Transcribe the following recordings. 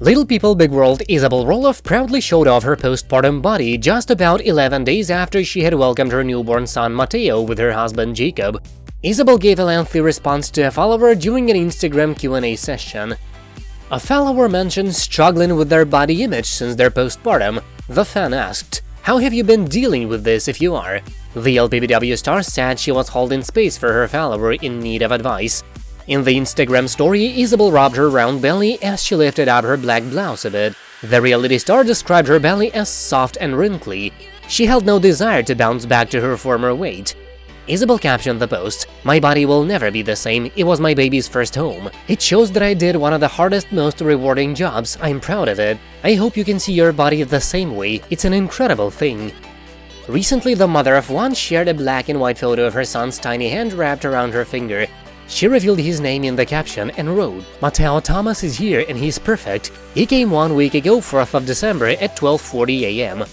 Little People Big World Isabel Roloff proudly showed off her postpartum body just about 11 days after she had welcomed her newborn son Mateo with her husband Jacob. Isabel gave a lengthy response to a follower during an Instagram Q&A session. A follower mentioned struggling with their body image since their postpartum. The fan asked, how have you been dealing with this if you are? The LPBW star said she was holding space for her follower in need of advice. In the Instagram story, Isabel rubbed her round belly as she lifted up her black blouse a bit. The reality star described her belly as soft and wrinkly. She held no desire to bounce back to her former weight. Isabel captioned the post, My body will never be the same, it was my baby's first home. It shows that I did one of the hardest, most rewarding jobs, I'm proud of it. I hope you can see your body the same way, it's an incredible thing. Recently, the mother of one shared a black and white photo of her son's tiny hand wrapped around her finger. She revealed his name in the caption and wrote, Mateo Thomas is here and he's perfect. He came one week ago 4th of December at 12.40 am.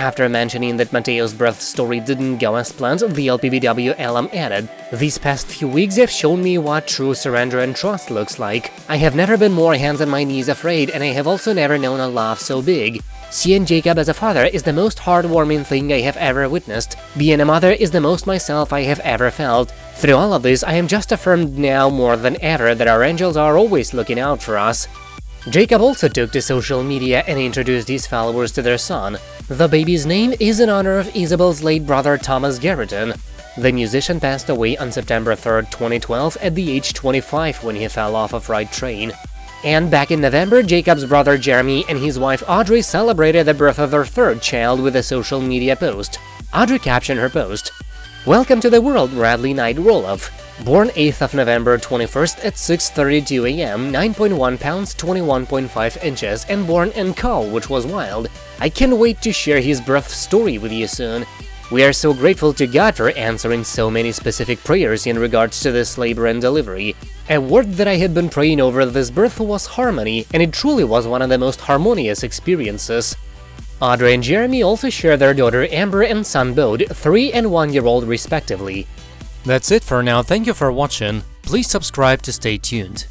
After mentioning that Mateo's birth story didn't go as planned, the LPBW alum added, These past few weeks have shown me what true surrender and trust looks like. I have never been more hands on my knees afraid, and I have also never known a love so big. Seeing Jacob as a father is the most heartwarming thing I have ever witnessed. Being a mother is the most myself I have ever felt. Through all of this, I am just affirmed now more than ever that our angels are always looking out for us. Jacob also took to social media and introduced his followers to their son. The baby's name is in honor of Isabel's late brother Thomas Garriton. The musician passed away on September 3, 2012 at the age 25 when he fell off a freight train. And back in November, Jacob's brother Jeremy and his wife Audrey celebrated the birth of their third child with a social media post. Audrey captioned her post, Welcome to the world, Radley Knight Roloff. Born 8th of November 21st at 6.32 am, 9.1 pounds, 21.5 inches, and born in caul, which was wild. I can't wait to share his birth story with you soon. We are so grateful to God for answering so many specific prayers in regards to this labor and delivery. A word that I had been praying over this birth was harmony, and it truly was one of the most harmonious experiences. Audrey and Jeremy also share their daughter Ember and son Bode, 3 and 1 year old respectively. That's it for now, thank you for watching, please subscribe to stay tuned.